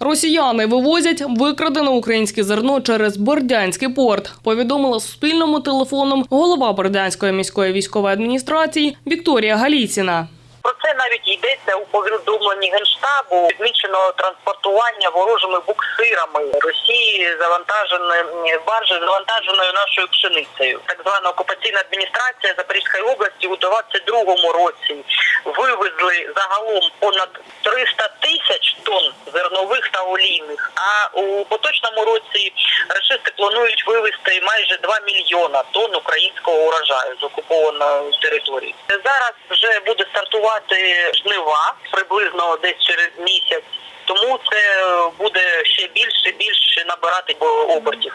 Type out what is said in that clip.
Росіяни вивозять викрадене українське зерно через Бердянський порт. Повідомила Суспільному телефоном голова Бердянської міської військової адміністрації Вікторія Галіціна. Про це навіть йдеться у повідомленні генштабу. Відмічено транспортування ворожими буксирами Росії завантаженою баржі завантаженою нашою пшеницею. Так звана окупаційна адміністрація Запорізької області у 22-му році вивезли загалом понад 300 тисяч тонн зернових олійних. А у поточному році рашисти планують вивезти майже 2 мільйона тонн українського урожаю з окупованої території. Зараз вже буде стартувати жнива приблизно десь через місяць. Тому це буде ще більше більше набирати обертів.